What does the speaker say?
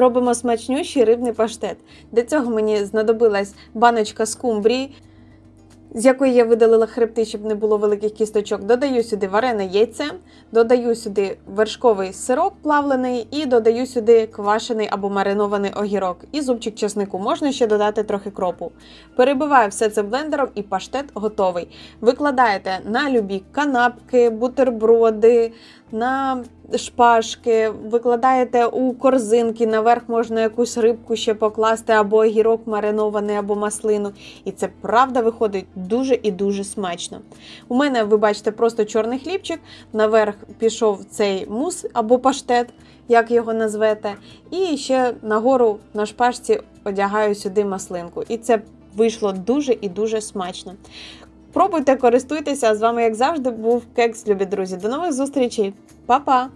робимо смачнющий рибний паштет. Для цього мені знадобилась баночка скумбрії, з якої я видалила хребти, щоб не було великих кісточок. Додаю сюди варене яйце, додаю сюди вершковий сирок плавлений і додаю сюди квашений або маринований огірок і зубчик чеснику. Можна ще додати трохи кропу. Перебиваю все це блендером і паштет готовий. Викладаєте на любі канапки, бутерброди, на шпажки, викладаєте у корзинки, наверх можна якусь рибку ще покласти, або огірок маринований, або маслину. І це правда виходить дуже і дуже смачно. У мене, ви бачите, просто чорний хлібчик, наверх пішов цей мус або паштет, як його назвете. І ще нагору на шпажці одягаю сюди маслинку. І це вийшло дуже і дуже смачно. Пробуйте, користуйтеся. З вами, як завжди, був кекс, любі друзі. До нових зустрічей. Па-па!